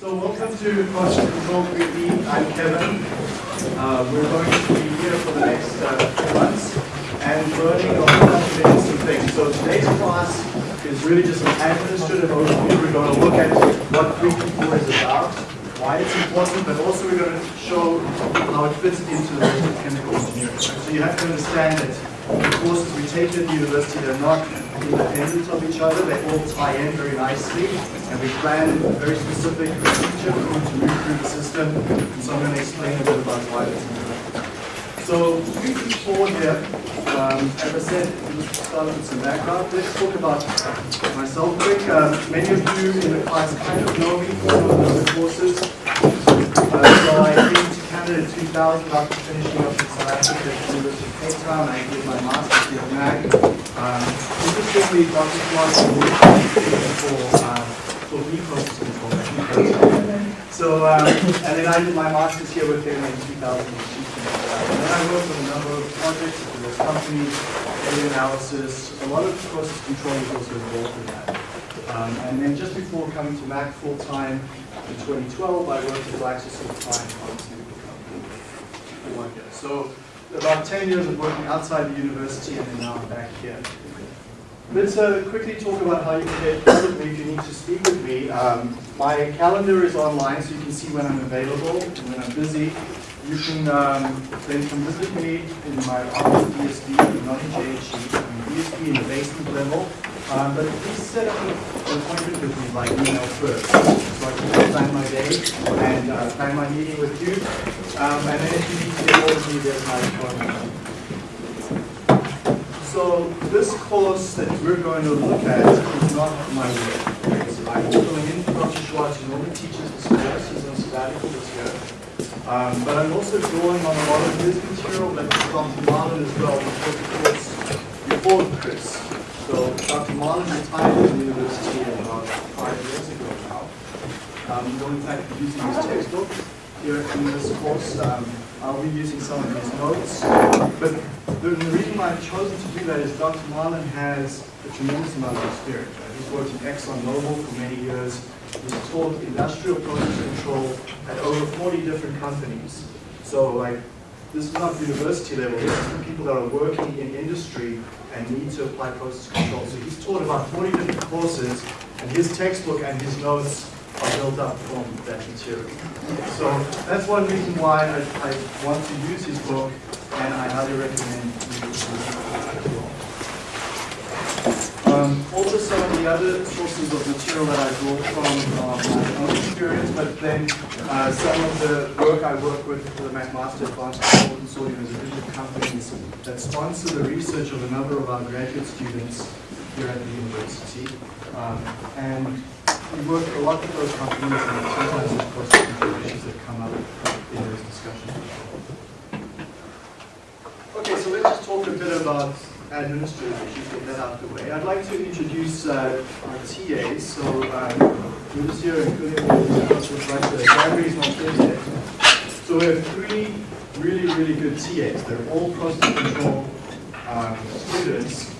So welcome to Process Control 3D. I'm Kevin. Uh, we're going to be here for the next uh, few months and learning a whole bunch of interesting things. So today's class is really just an administrative overview. We're going to look at what 3P4 is about, why it's important, but also we're going to show how it fits into the chemical engineering. So you have to understand that the courses we take at the university, they're not independent of each other. They all tie in very nicely, and we plan very specific procedure for them to move through the system. And so I'm going to explain a bit about why that's important. So 3P4 here, um, as I said, just start with some background. Let's talk about myself quick. Um, many of you in the class kind of know me from other courses. Uh, so I came to 2000 after finishing up in South Africa at the University of Cape Town. I did my master's here at Mac. Um, interestingly, Dr. Clark for, um, for me process control. So, um, and then I did my master's here with him in 2002. And then I worked on a number of projects, there was companies, data analysis, a lot of process control was also involved in that. Um, and then just before coming to MAC full-time in 2012, I worked at GlaxoSmithKline Pharmaceutical Company So about 10 years of working outside the university and then now I'm back here. Let's uh, quickly talk about how you can get hold of me if you need to speak with me. Um, my calendar is online so you can see when I'm available and when I'm busy. You can um, then come visit me in my office DSB, not in JHE, in DSB in the basement level. Um, but please set up an appointment with me by email first, so I can plan my day and uh, plan my meeting with you. Um, and then if you need to get hold of me, there's my phone. So this course that we're going to look at is not my work. I'm filling in for Dr. Swartz, who normally teaches this course. He's on sabbatical this year. Um, but I'm also drawing on a lot of his material, but Dr. Marlin as well, took the course before Chris. So Dr. Marlin retired from the university about five years ago now. Um, we'll in fact using his textbook here in this course. Um, I'll be using some of his notes. But the, the reason why I've chosen to do that is Dr. Marlin has a tremendous amount of experience. He's worked in ExxonMobil for many years. He's taught industrial process control at over 40 different companies. So like, this is not university level, this is people that are working in industry and need to apply process control. So he's taught about 40 different courses, and his textbook and his notes are built up from that material. So that's one reason why I, I want to use his book, and I highly recommend you use it as well. Um, also some of the other sources of material that I draw from um, my own experience, but then uh, some of the work I work with for the McMaster Advanced Consortium is a group of companies that sponsor the research of a number of our graduate students here at the university. Um, and we work a lot with those companies and sometimes of course the issues that come up in those discussions. Okay, so let's just talk a bit about administrative issues, get that out of the way. I'd like to introduce uh, our TAs. So um, Lucas here, including right there. Not here yet. So we have three really, really good TAs. They're all process control um, students.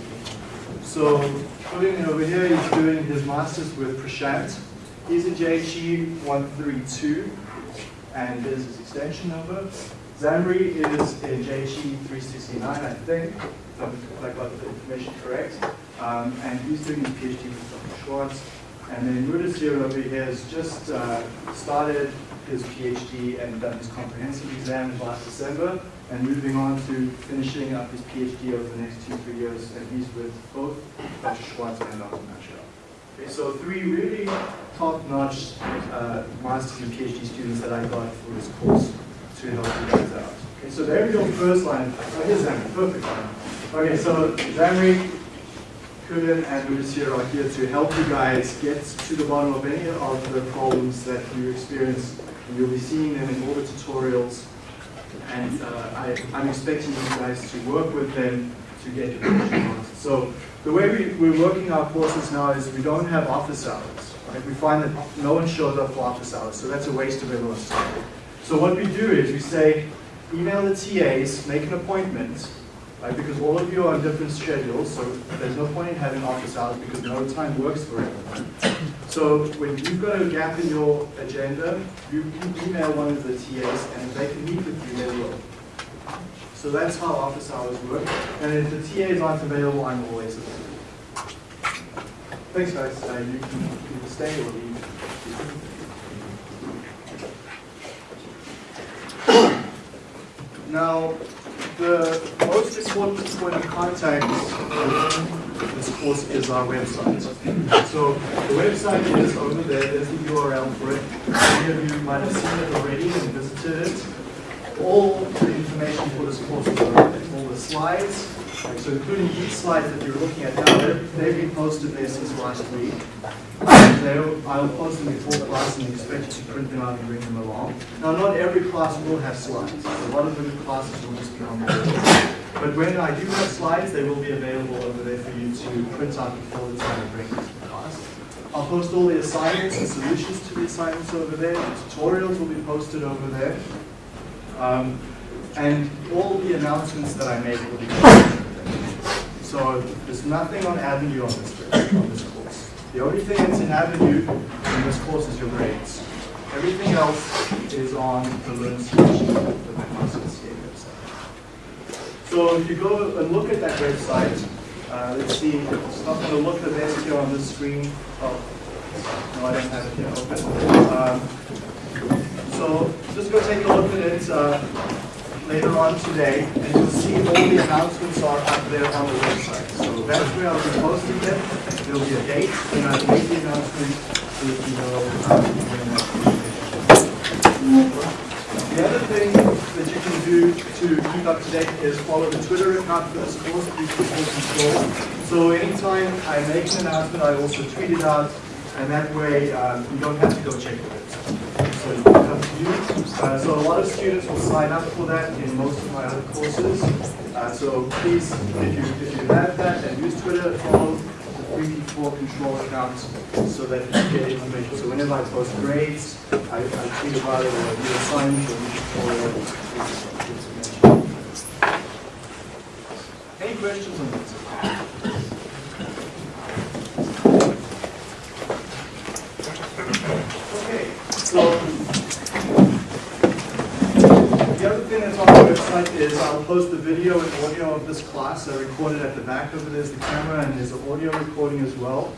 So Julian over here, he's doing his master's with Prashant. He's in JHE 132, and there's his extension number. Zamri is in JHE 369, I think, I got the information correct. Um, and he's doing his PhD with Dr. Swartz. And then Mudasir over here has just uh, started his PhD and done his comprehensive exam last December, and moving on to finishing up his PhD over the next two, three years, and he's with both Dr. Swartz and Dr. Machado. Okay, so three really top-notch uh, master's and PhD students that I got for this course to help you guys out. Okay, so there we go, first line. Oh, here's perfect line. Okay, so Zamri, Kulin, and Lucia are here to help you guys get to the bottom of any of the problems that you experience. You'll be seeing them in all the tutorials. And uh, I, I'm expecting you guys to work with them to get your questions. So the way we, we're working our courses now is we don't have office hours. Right? We find that no one shows up for office hours, so that's a waste of everyone's time. So what we do is we say, email the TAs, make an appointment, right? Because all of you are on different schedules, so there's no point in having office hours because no time works for everyone. So when you've got a gap in your agenda, you can email one of the TAs, and if they can meet with you, they will. So that's how office hours work. And if the TAs aren't available, I'm always available. Thanks, guys. Uh, you can stay or leave. Now, the most important point of contact with this course is our website. So the website is over there, there's the URL for it. Many of you might have seen it already and visited it. All the information for this course there. All the slides, so including these slides that you're looking at now, they've been posted there since last week. They'll- I'll post them before class and expect you to print them out and bring them along. Now, not every class will have slides. A lot of the classes will just be on there. But when I do have slides, they will be available over there for you to print out before the time I bring them to the class. I'll post all the assignments and solutions to the assignments over there. The tutorials will be posted over there. Um, and all the announcements that I make will be. So there's nothing on Avenue on this, on this course. The only thing that's in Avenue in this course is your grades. Everything else is on the Learn. So if you go and look at that website, uh, let's see, it's not going to look the best here on the screen. Oh, no, I don't have it here open. Um, so just go take a look at it uh, later on today, and you'll see all the announcements are up there on the website. So that's where I'll be posting them. There'll be a date, and I'll make the announcement so that you know um, when that's the other thing that you can do to keep up to date is follow the Twitter account for this course, Control. So anytime I make an announcement, I also tweet it out, and that way um, you don't have to go check it. So it comes to you. Uh, so a lot of students will sign up for that in most of my other courses. Uh, so please, if you, if you have that and use Twitter, follow the 3P4 control account so that you get information. So whenever I post grades, I, I tweet about it or new assignment or new Any questions on this? Okay, so the other thing that's on the website is I'll post the video and audio of this class. I recorded at the back of it is the camera and there's an audio recording as well.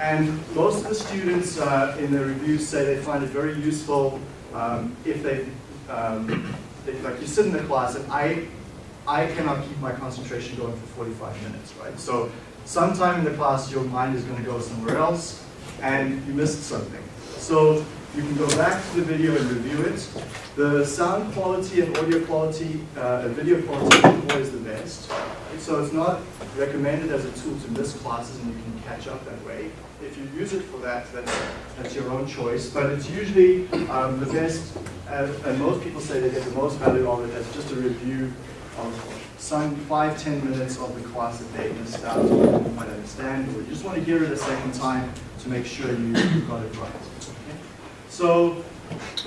And most of the students uh, in the reviews say they find it very useful um, if they, um, like you sit in the class and I, I cannot keep my concentration going for 45 minutes, right? So sometime in the class your mind is going to go somewhere else and you missed something. So you can go back to the video and review it. The sound quality and audio quality, uh, and video quality isn't always the best. So it's not recommended as a tool to miss classes and you can catch up that way. If you use it for that, that's, that's your own choice. But it's usually um, the best, uh, and most people say they get the most value out of it as just a review of some five, ten minutes of the class that they missed out didn't quite understand, or you just want to hear it a second time to make sure you you got it right. Okay? So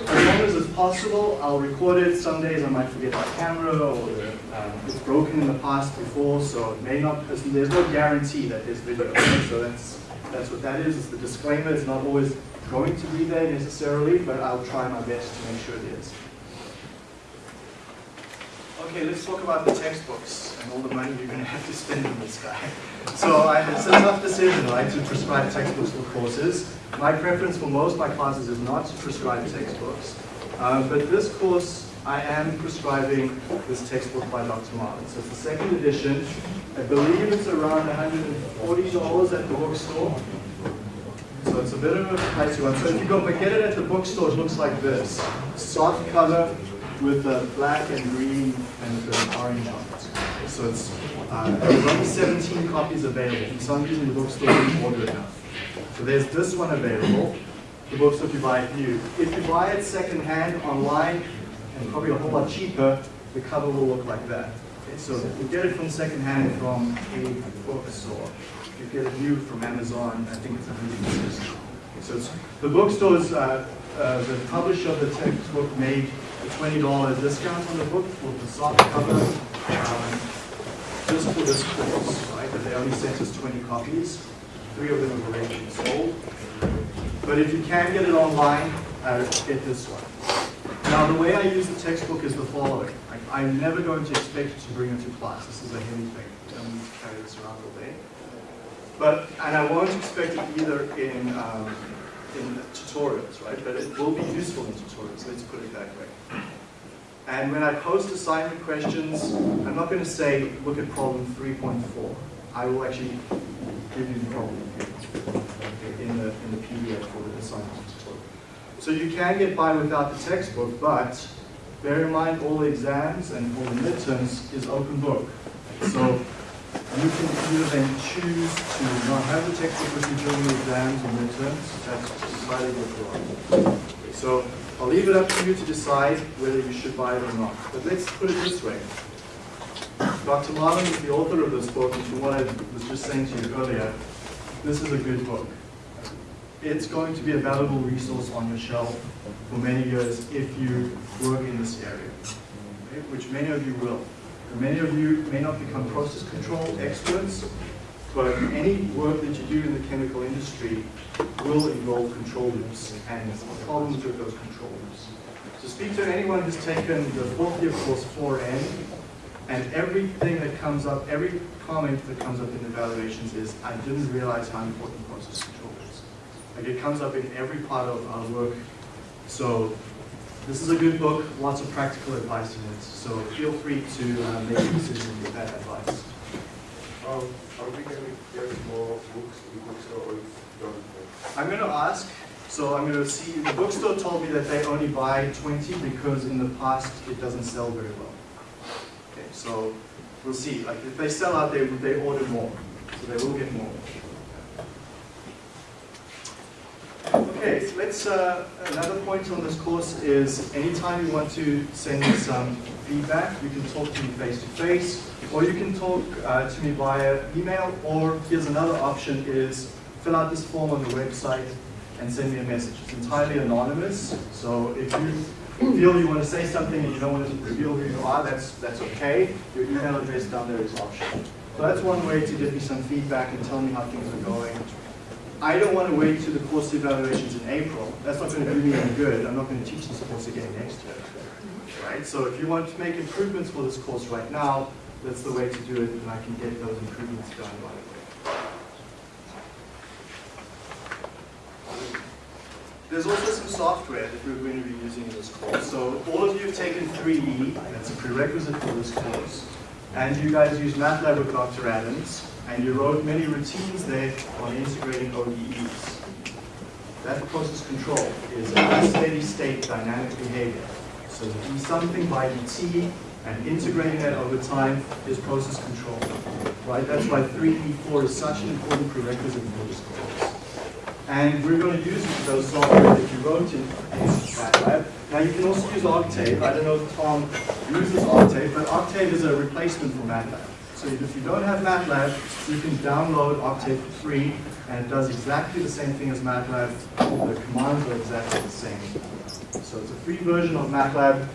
as long as it's possible, I'll record it. Some days I might forget my camera or the, um, it's broken in the past before, so it may not, there's there's no guarantee that there's video. So that's, that's what that is. It's the disclaimer. It's not always going to be there necessarily, but I'll try my best to make sure it is. Okay, let's talk about the textbooks and all the money you're going to have to spend on this guy. So I, it's a tough decision, right, to prescribe textbooks for courses. My preference for most of my classes is not to prescribe textbooks. Uh, but this course, I am prescribing this textbook by Dr. Marlin. So it's the second edition. I believe it's around $140 at the bookstore. So it's a bit of a pricey one. So if you go but get it at the bookstore, it looks like this. Soft cover with the black and green and the orange on it. So it's uh, only 17 copies available. For some reason the bookstore didn't order enough. So there's this one available. The bookstore if you buy it new. If you buy it secondhand online and probably a whole lot cheaper, the cover will look like that. Okay, so you get it from secondhand from a bookstore. If you get it new from Amazon, I think it's a really good system. Okay, so it's, the bookstores, uh, uh, the publisher of the textbook made a $20 discount on the book for the soft cover. Um, just for this course, right? But they only sent us 20 copies. Three of them have already been sold. But if you can get it online, uh, get this one. Now, the way I use the textbook is the following. I, I'm never going to expect you to bring it to class. This is a heavy thing. You don't need to carry this around all day. But, and I won't expect it either in, um, in tutorials, right? But it will be useful in tutorials, let's put it that way. And when I post assignment questions, I'm not going to say, look at problem 3.4. I will actually give you the problem in the, in the PDF for the assignment tutorial. So you can get by without the textbook, but bear in mind all the exams and all the midterms is open book. So you can either then choose to not have the textbook with you during the exams or midterms. That's entirely what you are. So I'll leave it up to you to decide whether you should buy it or not. But let's put it this way. Dr. Marlin is the author of this book, and from what I was just saying to you earlier, this is a good book. It's going to be a valuable resource on your shelf for many years if you work in this area, okay? which many of you will. Many of you may not become process control experts, but any work that you do in the chemical industry will involve control loops and problems with those control loops. So speak to anyone who's taken the fourth year course 4N, and everything that comes up, every comment that comes up in the evaluations is, I didn't realize how important process control is. Like it comes up in every part of our work. So this is a good book, lots of practical advice in it. So feel free to uh, make a decision with that advice. Um, are we going to get more books in bookstore or? I'm going to ask, so I'm going to see, the bookstore told me that they only buy 20 because in the past it doesn't sell very well. Okay, so we'll see. Like if they sell out, they, they order more. So they will get more. Okay, so let's, uh, another point on this course is anytime you want to send me some feedback, you can talk to me face to face, or you can talk uh, to me via email, or here's another option is fill out this form on the website and send me a message. It's entirely anonymous, so if you feel you want to say something and you don't want to reveal who you are, that's, that's okay. Your email address down there is optional. So that's one way to give me some feedback and tell me how things are going. I don't want to wait to the course evaluations in April. That's not going to do me any good. I'm not going to teach this course again next year. Right? So if you want to make improvements for this course right now, that's the way to do it, and I can get those improvements done right away. There's also some software that we're going to be using in this course. So all of you have taken 3E, that's a prerequisite for this course. And you guys use MATLAB with Dr. Adams, and you wrote many routines there on integrating ODEs. That process control is a steady state dynamic behavior. So do something by dt and integrating that over time is process control. Right? That's why 3E4 is such an important prerequisite for this course. And we're going to use those software that you wrote in MATLAB. Now you can also use Octave. I don't know if Tom uses Octave, but Octave is a replacement for MATLAB. So if you don't have MATLAB, you can download Octave free, and it does exactly the same thing as MATLAB. The commands are exactly the same. So it's a free version of MATLAB.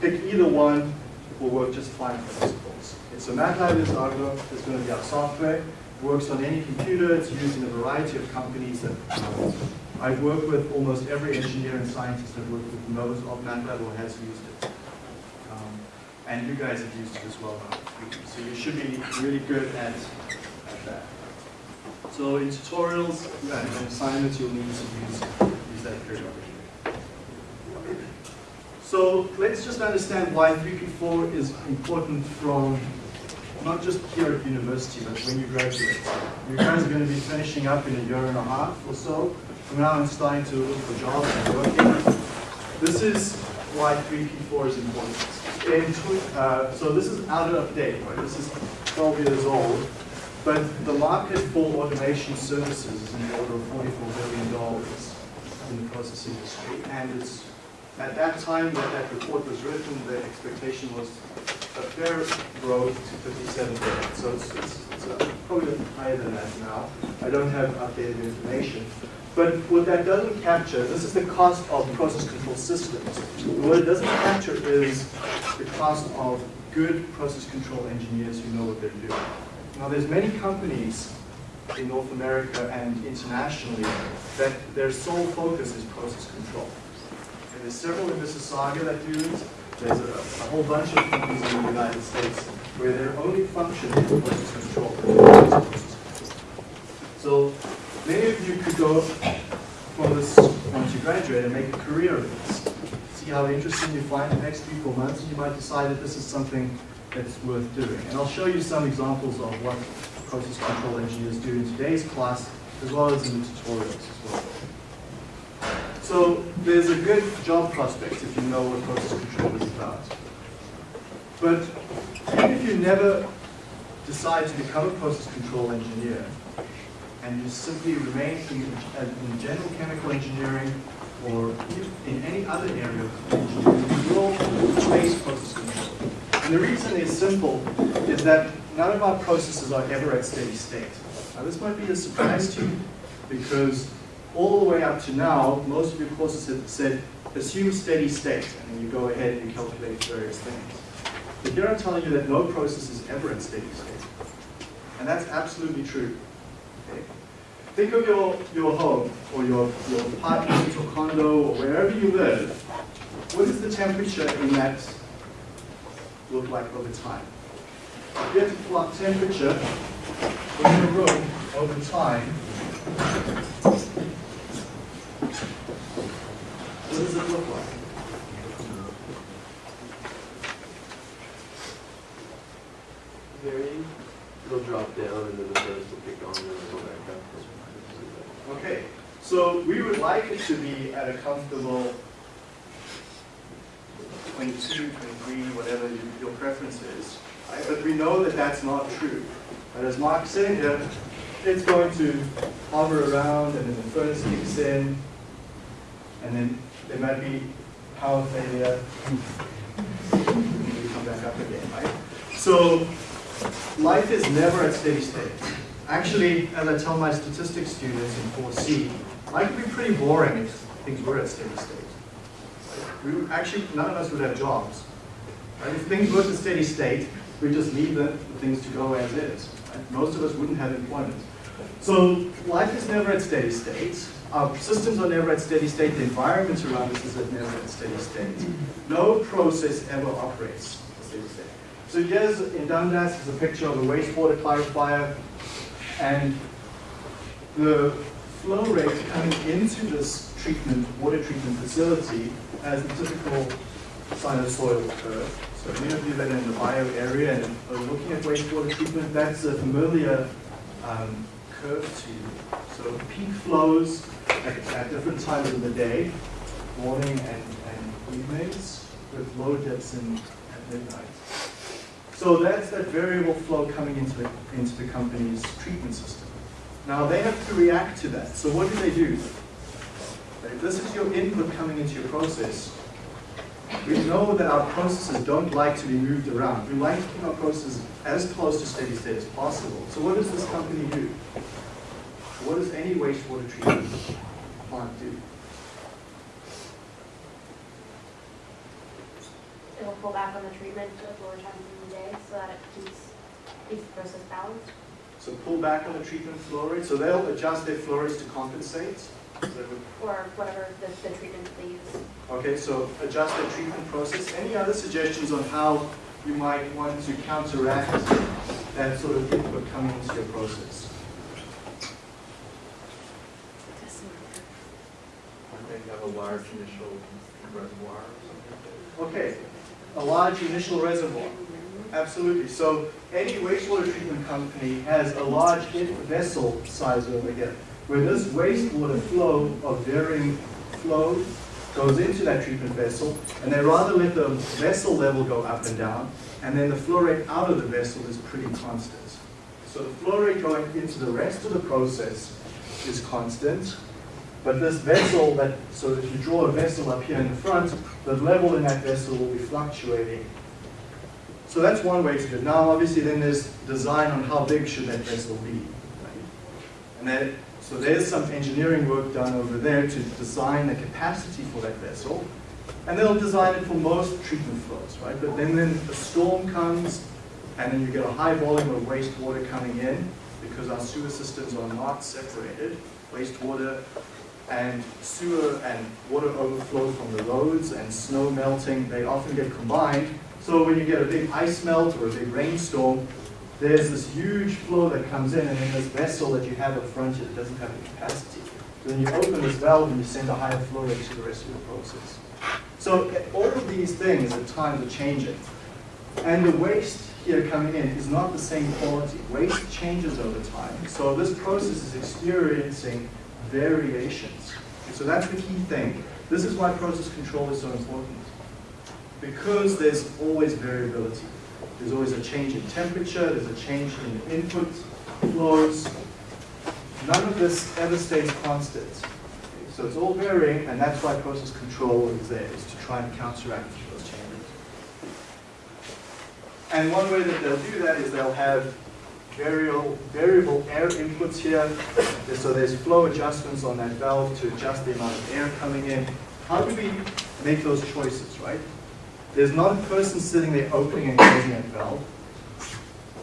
Pick either one, it will work just fine for this course. Okay, so MATLAB is, our, is going to be our software. It works on any computer. It's used in a variety of companies. That, I've worked with almost every engineer and scientist that worked with knows of MATLAB or has used it. And you guys have used it as well. So you should be really good at, at that. So in tutorials and assignments, you'll need to use, use that periodically. So let's just understand why 3P4 is important from not just here at university, but when you graduate. You guys are going to be finishing up in a year and a half or so. From now I'm starting to look for jobs and working. This is why 3P4 is important. Uh, so this is out of date, right? This is 12 years old. But the market for automation services is in the order of $44 billion in the process industry. And it's at that time that that report was written, the expectation was a fair growth to 57 billion. So it's, it's, it's probably higher than that now. I don't have updated information. But what that doesn't capture, this is the cost of process control systems. What it doesn't capture is the cost of good process control engineers who know what they're doing. Now, there's many companies in North America and internationally that their sole focus is process control. And there's several in Mississauga that do it. There's a, a whole bunch of companies in the United States where their only function is process control. So many of you could go from this once you graduate and make a career of this. See how interesting you find the next few four months, and you might decide that this is something that's worth doing. And I'll show you some examples of what process control engineers do in today's class, as well as in the tutorials as well. So there's a good job prospect if you know what process control is about. But even if you never decide to become a process control engineer, and you simply remain in, in general chemical engineering or in any other area of engineering, you will face process control. And the reason is simple, is that none of our processes are ever at steady state. Now this might be a surprise to you, because all the way up to now, most of your courses have said, assume steady state, and then you go ahead and you calculate various things. But here I'm telling you that no process is ever at steady state. And that's absolutely true. Think of your, your home, or your, your apartment, or condo, or wherever you live. What is the temperature in that look like over time? If you have to plot temperature in your room over time, what does it look like? varying. It'll drop down and then the first will kick on and then it'll go back up. Okay, so we to be at a comfortable 22, 23, whatever you- your preference is. But we know that that's not true. But as Mark said here, it's going to hover around and then the furnace kicks in, and then there might be power failure. We come back up again, right? So life is never at steady state. Actually, as I tell my statistics students in 4C, life would be pretty boring if things were at steady state. We would, actually, none of us would have jobs. Right? If things were at steady state, we'd just leave the, the things to go as is. Right? Most of us wouldn't have employment. So life is never at steady state. Our systems are never at steady state. The environment around us is never at steady state. No process ever operates at steady state. So here's in Dundas is a picture of a wastewater clarifier, and the flow rate coming into this treatment, water treatment facility as the typical sinusoidal curve. So many of you that are in the bio area and are looking at wastewater treatment, that's a familiar um, curve to you. So peak flows at, at different times of the day, morning and, and evenings, with low dips in, at midnight. So that's that variable flow coming into the, into the company's treatment system. Now they have to react to that. So what do they do? If this is your input coming into your process, we know that our processes don't like to be moved around. We like to keep our processes as close to steady state as possible. So what does this company do? What does any wastewater treatment plant do? It'll pull back on the treatment at lower times in the day so that it keeps, keeps the process balanced. So pull back on the treatment flow rate. So they'll adjust their flow rates to compensate. So they would Or whatever the, the treatment they use. Okay, so adjust the treatment process. Any other suggestions on how you might want to counteract that sort of input coming into your process? Maybe have a large initial reservoir or something. Okay, a large initial reservoir. Absolutely. So any wastewater treatment company has a large vessel size over here, where this wastewater flow of varying flow goes into that treatment vessel, and they rather let the vessel level go up and down, and then the flow rate out of the vessel is pretty constant. So the flow rate going into the rest of the process is constant, but this vessel that, so if you draw a vessel up here in the front, the level in that vessel will be fluctuating. So that's one way to do it. Now, obviously, then there's design on how big should that vessel be. Right? And that, so there's some engineering work done over there to design the capacity for that vessel. And they'll design it for most treatment flows, right? But then, then a storm comes, and then you get a high volume of wastewater coming in, because our sewer systems are not separated. Wastewater and sewer and water overflow from the roads and snow melting, they often get combined. So when you get a big ice melt or a big rainstorm, there's this huge flow that comes in, and then this vessel that you have up front that doesn't have the capacity. So then you open this valve and you send a higher flow rate to the rest of the process. So all of these things at times are changing. And the waste here coming in is not the same quality. Waste changes over time. So this process is experiencing variations. So that's the key thing. This is why process control is so important. Because there's always variability. There's always a change in temperature, there's a change in input flows. None of this ever stays constant. So it's all varying, and that's why process control is there, is to try and counteract those changes. And one way that they'll do that is they'll have variable, variable air inputs here. So there's flow adjustments on that valve to adjust the amount of air coming in. How do we make those choices, right? There's not a person sitting there opening and closing that valve.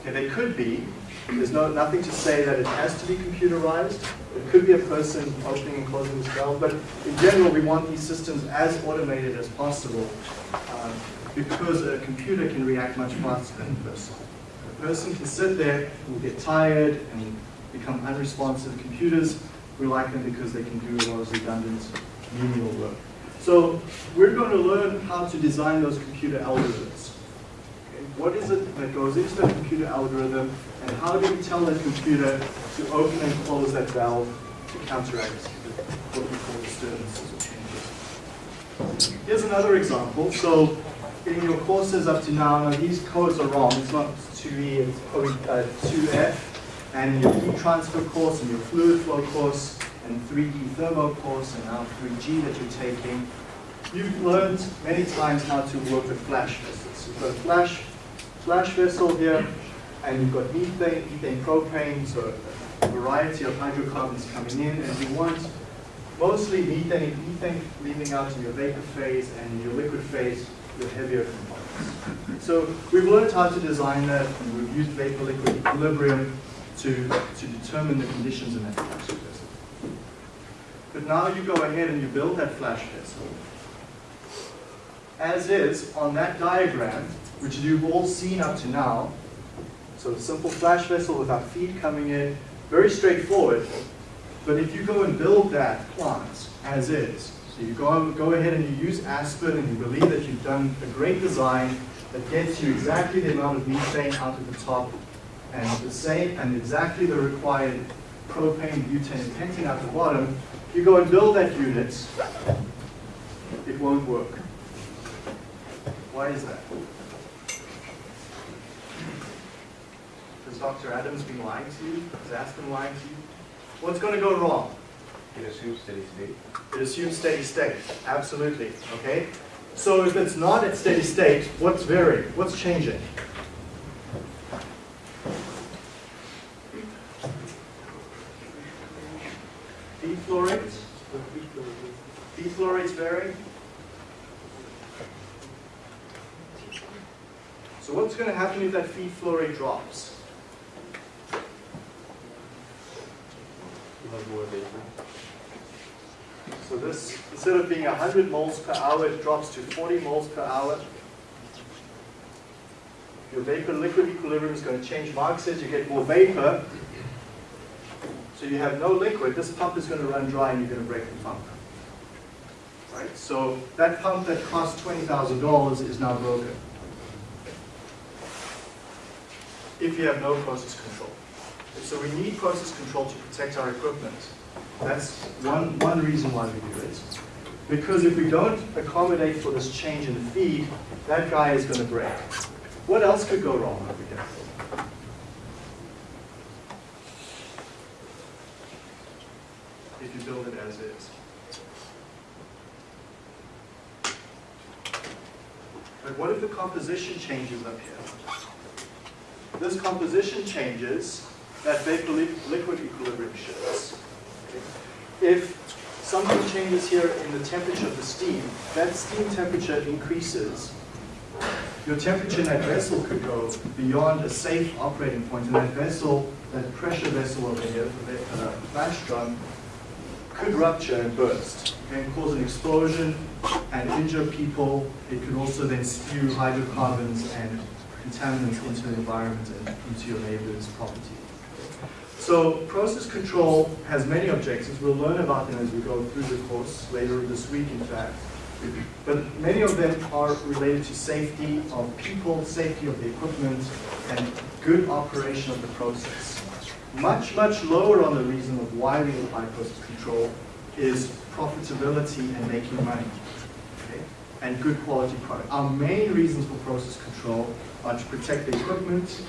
Okay, they could be. There's no, nothing to say that it has to be computerized. It could be a person opening and closing this valve, but in general, we want these systems as automated as possible um, because a computer can react much faster than a person. A person can sit there, and get tired, and become unresponsive. Computers, we like them because they can do a lot of redundant menial work. So we're going to learn how to design those computer algorithms. Okay, What is it that goes into that computer algorithm, and how do we tell that computer to open and close that valve to counteract what we call disturbances or changes? Here's another example. So in your courses up to now, now these codes are wrong. It's not 2E, it's probably uh, 2F. And in your heat transfer course and your fluid flow course and 3D thermo course and now 3G that you're taking, you've learned many times how to work with flash vessels. You've got a flash, flash vessel here, and you've got methane, ethane, propane, so a variety of hydrocarbons coming in, and you want mostly methane, methane leaving out in your vapor phase and your liquid phase, your heavier components. So we've learned how to design that, and we've used vapor-liquid equilibrium to, to determine the conditions in that flash. But now you go ahead and you build that flash vessel. As is, on that diagram, which you've all seen up to now, so a simple flash vessel with without feed coming in, very straightforward. But if you go and build that plant as is, so you go, go ahead and you use Aspen and you believe that you've done a great design that gets you exactly the amount of methane out of the top and the same and exactly the required propane, butane, and pentane out the bottom, you go and build that unit, it won't work. Why is that? Has Dr. Adams been lying to you? Has Aspen lying to you? What's going to go wrong? It assumes steady state. It assumes steady state, absolutely, okay? So if it's not at steady state, what's varying? What's changing? Feed flow rates? Feed flow rates vary? So what's going to happen if flow rate drops? You'll have more vapor. So this, instead of being 100 moles per hour, it drops to 40 moles per hour. Your vapor-liquid equilibrium is going to change. Mark says you get more vapor, so you have no liquid. This pump is going to run dry and you're going to break the pump. Right? So that pump that cost $20,000 is now broken. If you have no process control. So we need process control to protect our equipment. That's one, one reason why we do it. Because if we don't accommodate for this change in the feed, that guy is going to break. What else could go wrong over here? If you build it as is. But what if the composition changes up here? This composition changes, that vapor-liquid equilibrium shifts. If something changes here in the temperature of the steam. That steam temperature increases. Your temperature in that vessel could go beyond a safe operating point, and that vessel, that pressure vessel over here, the uh, flash drum, could rupture and burst, and cause an explosion and injure people. It could also then spew hydrocarbons and contaminants into the environment and into your neighbor's property. So process control has many objectives. We'll learn about them as we go through the course later this week, in fact. But many of them are related to safety of people, safety of the equipment, and good operation of the process. Much, much lower on the reason of why we apply process control is profitability and making money? And good quality product. Our main reasons for process control are to protect the equipment,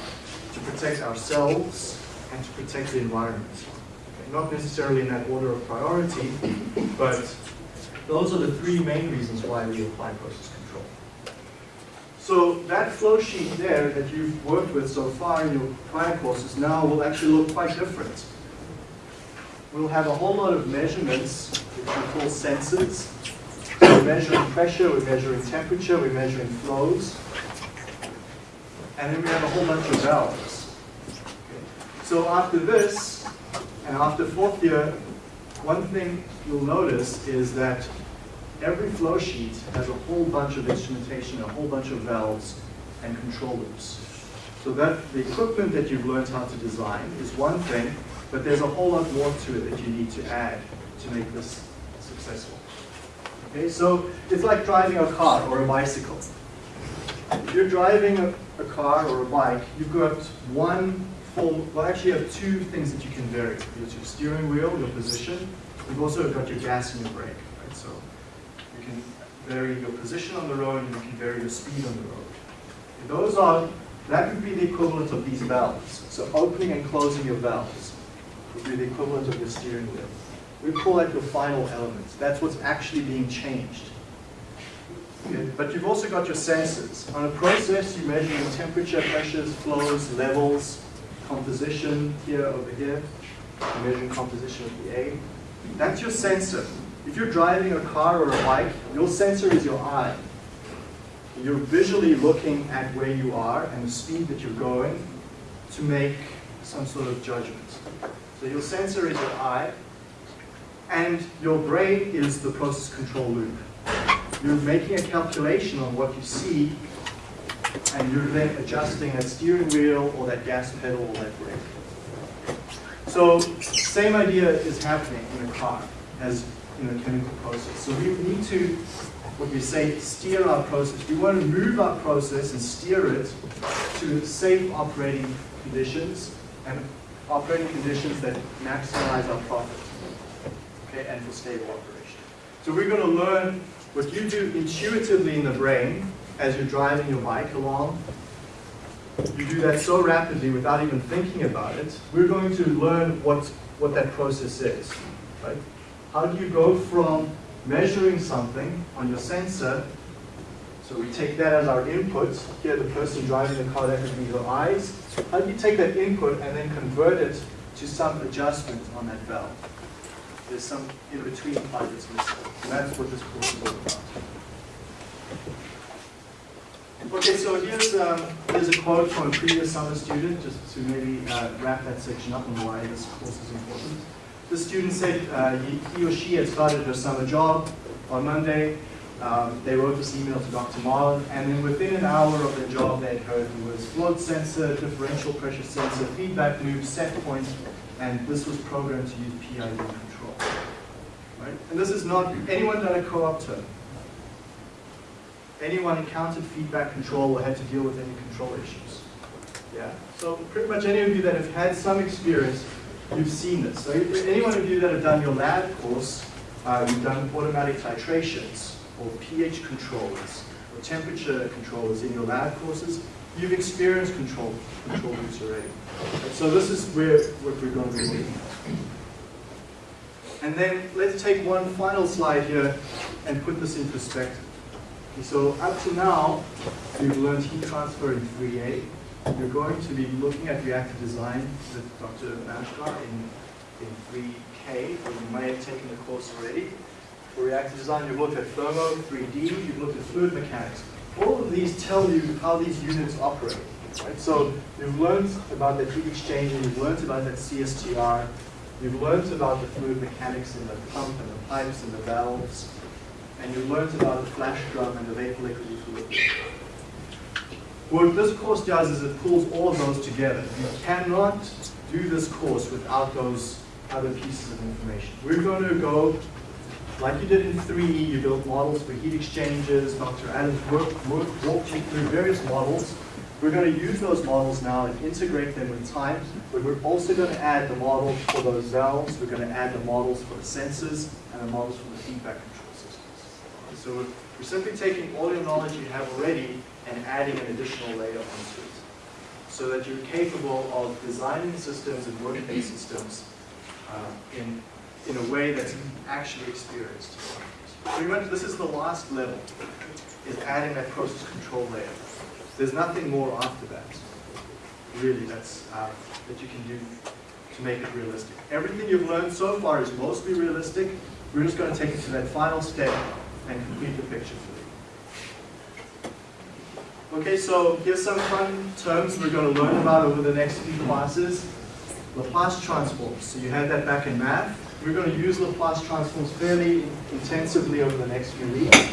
to protect ourselves, and to protect the environment. Okay, Not necessarily in that order of priority, but those are the three main reasons why we apply process control. So that flow sheet there that you've worked with so far in your prior courses now will actually look quite different. We'll have a whole lot of measurements, which we call sensors. We're measuring pressure, we're measuring temperature, we're measuring flows. And then we have a whole bunch of valves. So after this, and after fourth year, one thing you'll notice is that every flow sheet has a whole bunch of instrumentation, a whole bunch of valves and control loops. So that the equipment that you've learned how to design is one thing, but there's a whole lot more to it that you need to add to make this successful. Okay, so it's like driving a car or a bicycle. If you're driving a, a car or a bike, you've got one form, well actually you have two things that you can vary. There's your steering wheel, your position. You've also got your gas and your brake, right? So you can vary your position on the road and you can vary your speed on the road. Those are, that would be the equivalent of these valves. So opening and closing your valves would be the equivalent of your steering wheel. We call that your final element. That's what's actually being changed. Okay, But you've also got your sensors. On a process, you measure your temperature, pressures, flows, levels, composition here, over here. You're measuring composition of the A. That's your sensor. If you're driving a car or a bike, your sensor is your eye. You're visually looking at where you are and the speed that you're going to make some sort of judgment. So your sensor is your eye, and your brain is the process control loop. You're making a calculation on what you see, and you're then adjusting that steering wheel or that gas pedal or that brake. So same idea is happening in a car as in a chemical process. So we need to, what we say, steer our process. We want to move our process and steer it to safe operating conditions and operating conditions that maximize our profit okay, and for stable operation. So we're going to learn what you do intuitively in the brain as you're driving your bike along. You do that so rapidly without even thinking about it. We're going to learn what, what that process is. Right? How do you go from measuring something on your sensor, so we take that as our input, here the person driving the car, that would be your eyes. How do you take that input and then convert it to some adjustment on that valve? There's some in-between part that's missing. And that's what this course is all about. Okay, so here's, um, here's a quote from a previous summer student, just to maybe uh, wrap that section up on why this course is important. The student said uh, he, or she had started her summer job on Monday. Um, they wrote this email to Dr. Marlin, and then within an hour of the job, they had heard it was float sensor, differential pressure sensor, feedback loop, set point, and this was programmed to use PID. Right? And this is not anyone done a co-op term. Anyone encountered feedback control or had to deal with any control issues. Yeah. So pretty much any of you that have had some experience, you've seen this. So if- any one of you that have done your lab course, uh, you've done automatic titrations or pH controllers or temperature controllers in your lab courses, you've experienced control control loops already. So this is where what we're going to be looking at. And then let's take one final slide here and put this in perspective. So up to now, we've learned heat transfer in 3A. We're going to be looking at reactor design with Dr. Mhaskar in, in 3K. K, or you may have taken the course already. For reactor design, you've looked at thermo, 3D, you've looked at fluid mechanics. All of these tell you how these units operate. Right? So you've learned about the heat exchanger, you've learned about that CSTR, you've learned about the fluid mechanics in the pump and the pipes and the valves, and you've learned about the flash drum and the vapor liquid equilibrium. What this course does is it pulls all of those together. You cannot do this course without those other pieces of information. We're going to go, like you did in 3E, you built models for heat exchangers, Dr. Adams worked, worked, walked you through various models. We're going to use those models now and integrate them with time, but we're also going to add the models for those valves, we're going to add the models for the sensors, and the models for the feedback control systems. So we're, we're simply taking all your knowledge you have already and adding an additional layer onto it so that you're capable of designing systems and working systems uh, in, in a way that's actually experienced. Pretty much this is the last level, is adding that process control layer. There's nothing more after that, really, that's, uh, that you can do to make it realistic. Everything you've learned so far is mostly realistic. We're just going to take it to that final step and complete the picture for you. Okay, so here's some fun terms we're going to learn about over the next few classes. Laplace transforms. So you had that back in math. We're going to use Laplace transforms fairly intensively over the next few weeks.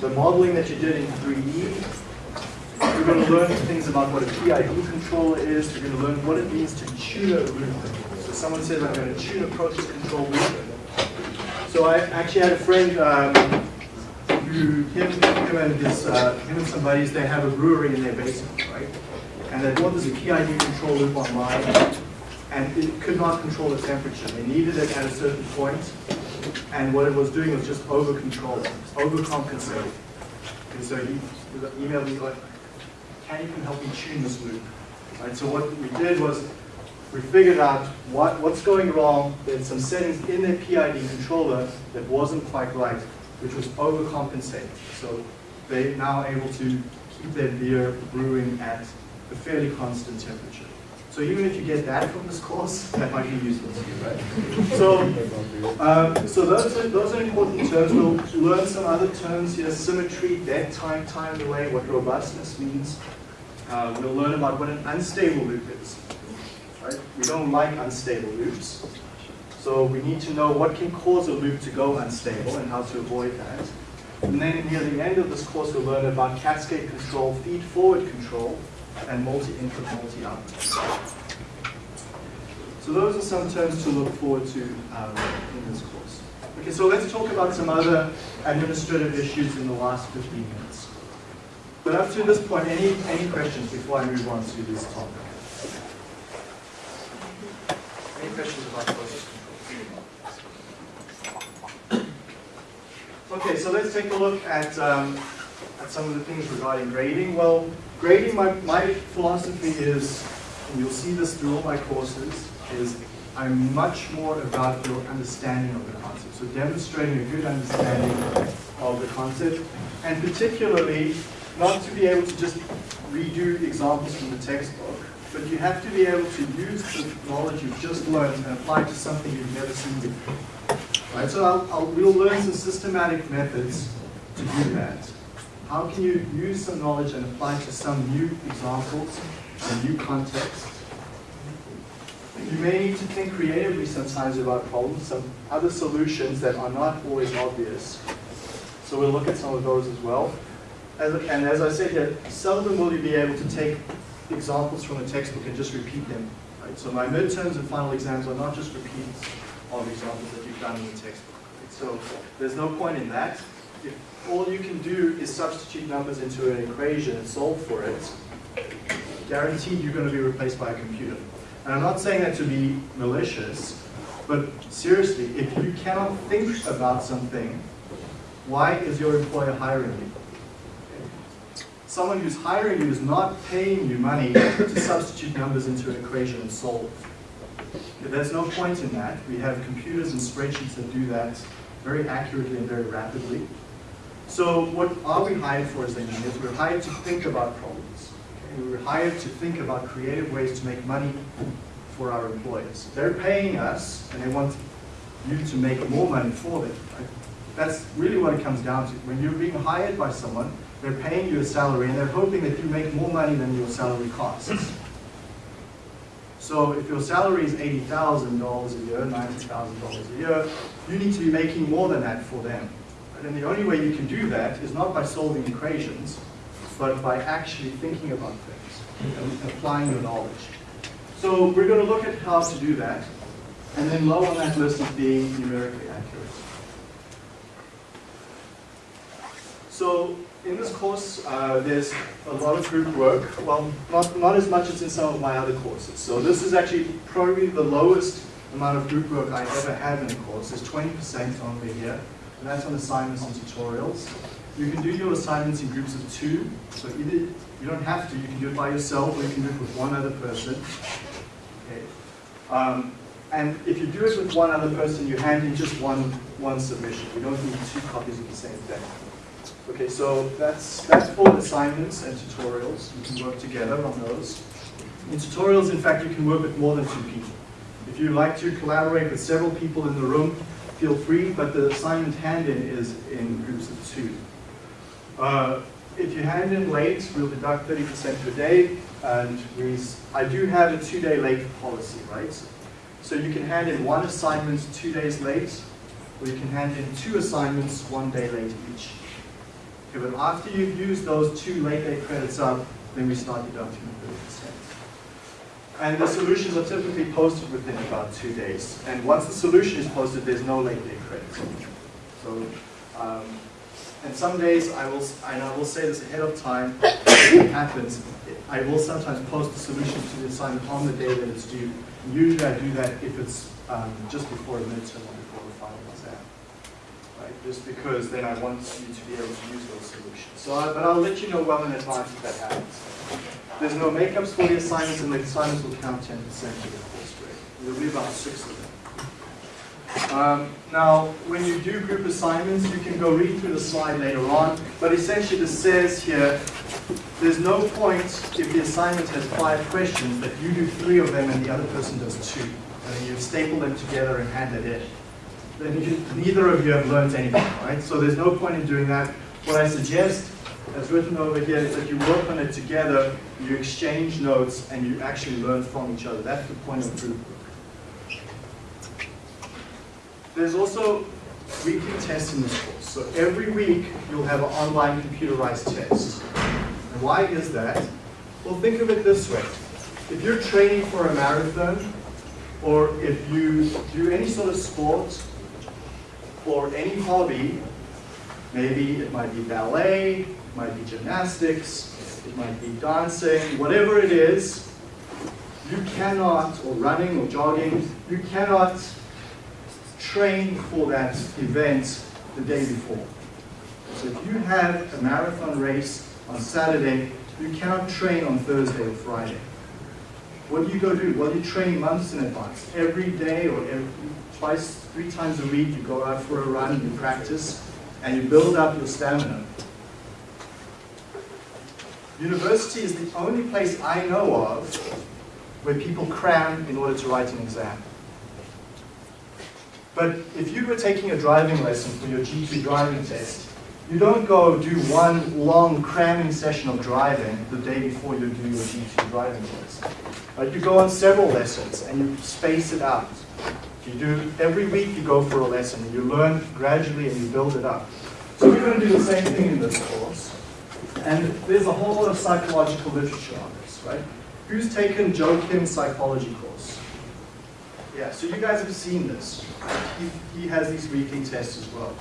The modeling that you did in 3D. We're going to learn things about what a PID controller is. We're going to learn what it means to tune a loop. So someone says, I'm going to tune a process control loop. So I actually had a friend um, who, him, him and his, uh, him and some buddies, they have a brewery in their basement, right? And they bought this a PID control loop online, and it could not control the temperature. They needed it at a certain point, and what it was doing was just over controlling, overcompensating. And so he emailed me like, can you help me tune this loop? Right, so what we did was we figured out what, what's going wrong. There's some settings in their PID controller that wasn't quite right, which was overcompensating. So they're now able to keep their beer brewing at a fairly constant temperature. So even if you get that from this course, that might be useful to you, right? So, um, so those are, those are important terms. We'll learn some other terms here, symmetry, dead time, time delay, what robustness means. Uh, we'll learn about what an unstable loop is. Right? We don't like unstable loops. So we need to know what can cause a loop to go unstable and how to avoid that. And then near the end of this course, we'll learn about cascade control, feed-forward control, and multi-input, multi-output. So those are some terms to look forward to um, in this course. Okay, so let's talk about some other administrative issues in the last 15 minutes. But up to this point, any, any questions before I move on to this topic? Any questions about process control? Okay, so let's take a look at, um, at some of the things regarding grading. Well, grading, my, my philosophy is, and you'll see this through all my courses, is I'm much more about your understanding of the concept. So demonstrating a good understanding of the concept, and particularly not to be able to just redo examples from the textbook, but you have to be able to use the knowledge you've just learned and apply to something you've never seen before. Right, so I'll, I'll, we'll learn some systematic methods to do that. How can you use some knowledge and apply it to some new examples, a new context? You may need to think creatively sometimes about problems, some other solutions that are not always obvious. So we'll look at some of those as well. As, and as I said here, seldom will you be able to take examples from a textbook and just repeat them. Right? So my midterms and final exams are not just repeats of examples that you've done in the textbook. Right? So there's no point in that. If all you can do is substitute numbers into an equation and solve for it, guaranteed you're going to be replaced by a computer. And I'm not saying that to be malicious, but seriously, if you cannot think about something, why is your employer hiring you? Someone who's hiring you is not paying you money to substitute numbers into an equation and solve. There's no point in that. We have computers and spreadsheets that do that very accurately and very rapidly. So what are we hired for as engineers? We're hired to think about problems. Okay? We're hired to think about creative ways to make money for our employers. They're paying us and they want you to make more money for them. Right? That's really what it comes down to. When you're being hired by someone, they're paying you a salary and they're hoping that you make more money than your salary costs. So if your salary is $80,000 a year, $90,000 a year, you need to be making more than that for them. And the only way you can do that is not by solving equations, but by actually thinking about things and applying your knowledge. So we're going to look at how to do that. And then low on that list is being numerically accurate. So in this course, uh, there's a lot of group work. Well, not, not as much as in some of my other courses. So this is actually probably the lowest amount of group work I ever have in a course. There's 20% only here. And that's on assignments and tutorials. You can do your assignments in groups of two. So either you don't have to, you can do it by yourself or you can do it with one other person. Okay. Um, and if you do it with one other person, you hand in just one, one submission. You don't need two copies of the same thing. Okay, so that's, that's for assignments and tutorials. You can work together on those. In tutorials, in fact, you can work with more than two people. If you like to collaborate with several people in the room, feel free, but the assignment hand-in is in groups of two. Uh, if you hand in late, we'll deduct 30% per day, and we, I do have a two-day late policy, right? So you can hand in one assignment two days late, or you can hand in two assignments one day late each. Okay, but after you've used those two late day credits up, then we start deducting the 30%. And the solutions are typically posted within about two days. And once the solution is posted, there's no late day credit. So, um, and some days I will, and I will say this ahead of time, if it happens, I will sometimes post the solution to the assignment on the day that it's due. Usually I do that if it's um, just before a midterm or before the final exam. Right? Just because then I want you to be able to use those solutions. So, I, but I'll let you know well in advance if that happens. There's no makeups for the assignments, and the assignments will count 10% of the course grade. There'll be about six of them. Um, now, when you do group assignments, you can go read through the slide later on, but essentially this says here, there's no point if the assignment has five questions that you do three of them and the other person does two. And you staple them together and hand it in. Then you, neither of you have learned anything, right? So there's no point in doing that. What I suggest, as written over here, is that you work on it together, you exchange notes, and you actually learn from each other. That's the point of group work. There's also weekly tests in this course. So every week you'll have an online computerized test. And why is that? Well, think of it this way. If you're training for a marathon, or if you do any sort of sport, or any hobby, maybe it might be ballet, it might be gymnastics, it might be dancing, whatever it is, you cannot, or running or jogging, you cannot train for that event the day before. So if you have a marathon race on Saturday, you cannot train on Thursday or Friday. What do you go do? Well, you train months in advance. Every day or every, twice, three times a week, you go out for a run, and you practice, and you build up your stamina. University is the only place I know of where people cram in order to write an exam. But if you were taking a driving lesson for your G2 driving test, you don't go do one long cramming session of driving the day before you do your G2 driving test. Right? You go on several lessons and you space it out. You do every week you go for a lesson and you learn gradually and you build it up. So we're going to do the same thing in this course. And there's a whole lot of psychological literature on this, right? Who's taken Joe Kim's psychology course? Yeah, so you guys have seen this. He, he has these weekly tests as well.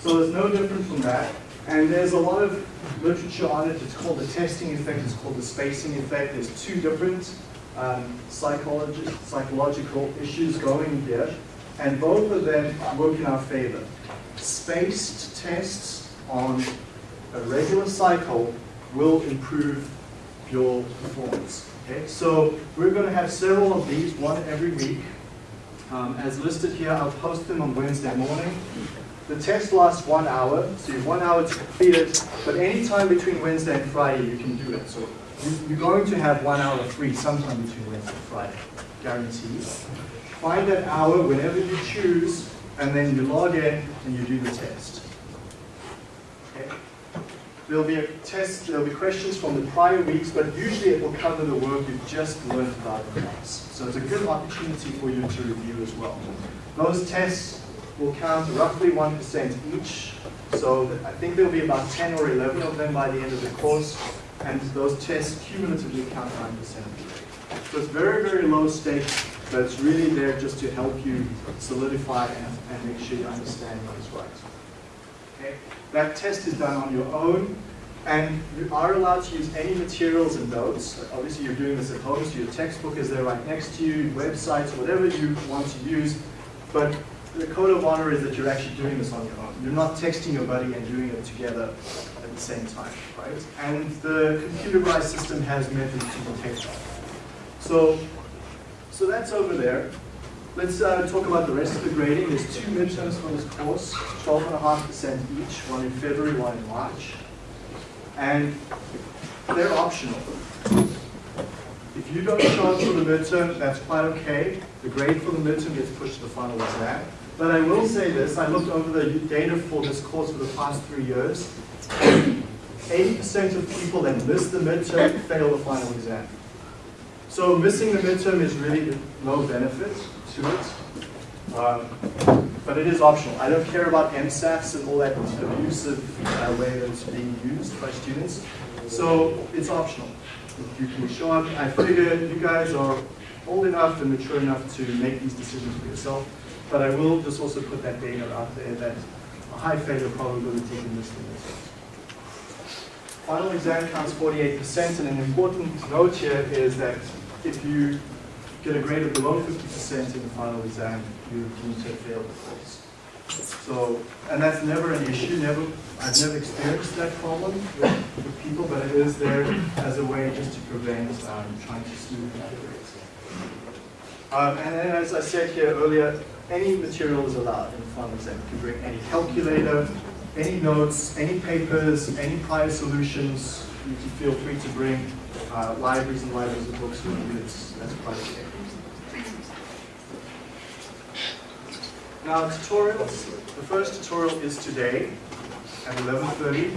So there's no different from that. And there's a lot of literature on it. It's called the testing effect. It's called the spacing effect. There's two different um, psychological issues going there, And both of them work in our favor. Spaced tests on a regular cycle will improve your performance. Okay, so we're going to have several of these, one every week. Um, as listed here, I'll post them on Wednesday morning. The test lasts one hour, so you have one hour to complete it, but any time between Wednesday and Friday you can do it. So you're going to have one hour free sometime between Wednesday and Friday, guaranteed. Find that hour whenever you choose and then you log in and you do the test. Okay? There'll be a test, there'll be questions from the prior weeks, but usually it will cover the work you've just learned about in class. So it's a good opportunity for you to review as well. Those tests will count roughly 1% each, so I think there'll be about 10 or 11 of them by the end of the course, and those tests cumulatively count 9% of the grade. So it's very, very low stakes, but it's really there just to help you solidify and, and make sure you understand what is right. Okay? That test is done on your own, and you are allowed to use any materials and notes. Obviously, you're doing this at home, so your textbook is there right next to you, websites, whatever you want to use. But the code of honor is that you're actually doing this on your own. You're not texting your buddy and doing it together at the same time, right? And the computerized system has methods to detect that. So, so that's over there. Let's uh, talk about the rest of the grading. There's two midterms for this course, 12.5% each, one in February, one in March. And they're optional. If you don't up for the midterm, that's quite okay. The grade for the midterm gets pushed to the final exam. But I will say this, I looked over the data for this course for the past three years. 80% of people that miss the midterm fail the final exam. So missing the midterm is really no benefit to it. Um, but it is optional. I don't care about MSAFs and all that abusive uh, way that it's being used by students. So it's optional. You can show up, I figure you guys are old enough and mature enough to make these decisions for yourself. But I will just also put that data out there that a high failure probability in this is. Final exam counts 48%, and an important note here is that if you get a grade of below 50% in the final exam, you're deemed to fail the course. So, and that's never an issue, never, I've never experienced that problem with, with people, but it is there as a way just to prevent um, trying to smooth that the grades. Um, and then as I said here earlier, any material is allowed in the final exam. You can bring any calculator, any notes, any papers, any prior solutions, you can feel free to bring uh, libraries and libraries of books you. It's, that's quite okay. Now tutorials. The first tutorial is today at 11.30.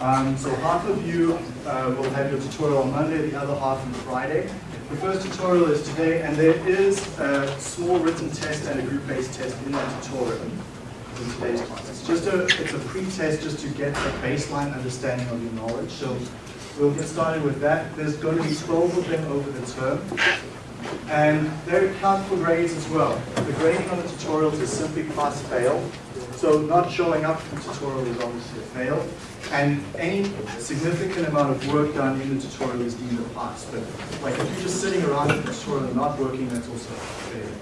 Um, so half of you uh, will have your tutorial on Monday, the other half on Friday. The first tutorial is today, and there is a small written test and a group-based test in that tutorial in today's class. It's just a, it's a pre-test just to get a baseline understanding of your knowledge. So we'll get started with that. There's going to be 12 of them over the term. And they count for grades as well. The grading on the tutorials is simply pass-fail. So not showing up for the tutorial is obviously a fail. And any significant amount of work done in the tutorial is deemed a pass. But like if you're just sitting around in the tutorial and not working, that's also a failure.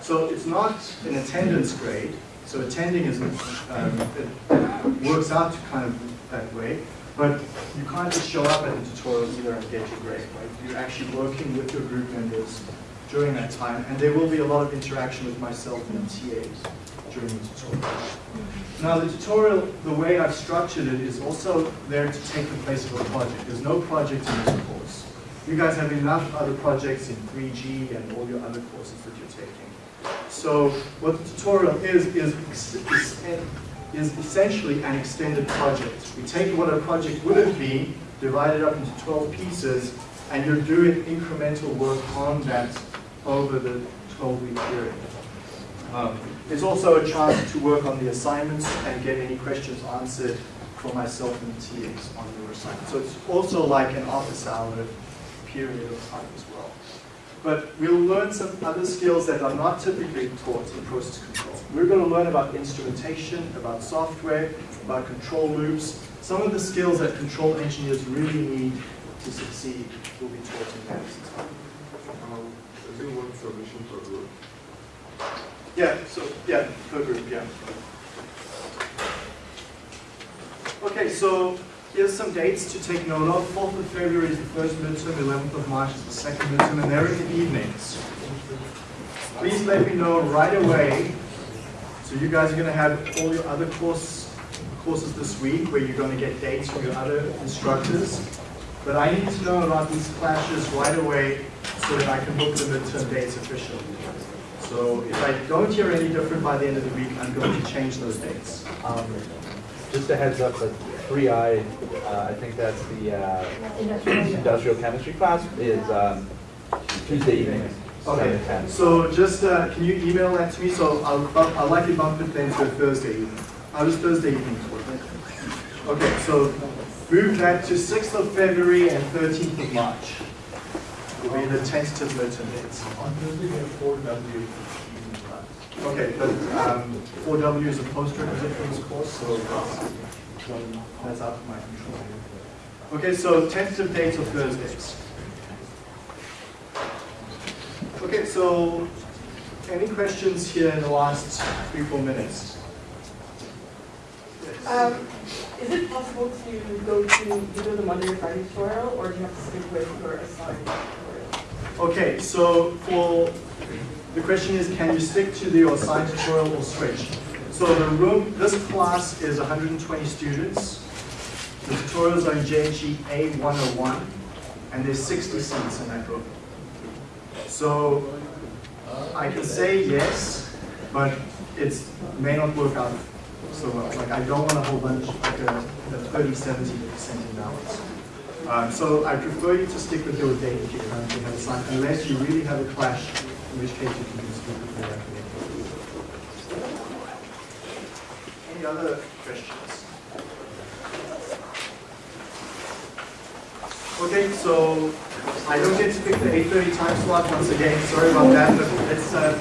So it's not an attendance grade. So attending is, um, it works out to kind of that way. But you can't just show up at the tutorial either and get your grade, right? You're actually working with your group members during that time, and there will be a lot of interaction with myself and the TAs during the tutorial. Now the tutorial, the way I've structured it is also there to take the place of a project. There's no project in this course. You guys have enough other projects in 3G and all your other courses that you're taking. So what the tutorial is, is, is, is essentially an extended project. We take what a project would have been, divide it up into 12 pieces, and you're doing incremental work on that over the 12-week period. Um, there's also a chance to work on the assignments and get any questions answered from myself and TAs on your assignment. So it's also like an office hour period of time as well. But we'll learn some other skills that are not typically taught in process control. We're going to learn about instrumentation, about software, about control loops. Some of the skills that control engineers really need to succeed will be taught in that. Um, is it one group? Yeah, so, yeah, per group, yeah. Okay, so here's some dates to take note of. 4th of February is the first midterm, 11th of March is the second midterm, and they're in the evenings. Please let me know right away. So you guys are going to have all your other course, courses this week where you're going to get dates from your other instructors. But I need to know about these clashes right away so that I can book the midterm dates officially. So if I don't hear any different by the end of the week, I'm going to change those dates. Um, Just a heads up, but three I, uh, I think that's the uh, Industrial. industrial chemistry class is um, Tuesday evening, seven Okay, so just, uh, can you email that to me? So I'll, bump- I'll likely bump it then to Thursday evening. How does Thursday evening work? Okay, so move that to 6th of February and 13th of March. Will be the tentative midterm dates. On Thursday, four W. Okay, but um, 4W is a post-requisite for this course, so that's out of my control. Okay, so tentative dates of Thursdays. Okay, so any questions here in the last three, four minutes? Um, is it possible to go to either the Monday or Friday tutorial, or do you have to stick with your assigned tutorial? Okay, so for, the question is, can you stick to the assigned tutorial or switch? So the room, this class is 120 students. The tutorials are in JHE A101, and there's 60 seats in that room. So I can say yes, but it may not work out so well. Like, I don't want a whole bunch, like uh, a, a 30, 70 percent imbalance. Um, so I prefer you to stick with your date that you currently have assigned, unless you really have a clash, in which case you can just stick with your recommendation. Any other questions? Okay, so I don't get to pick the 8:30 time slot once again, sorry about that, but let's, uh,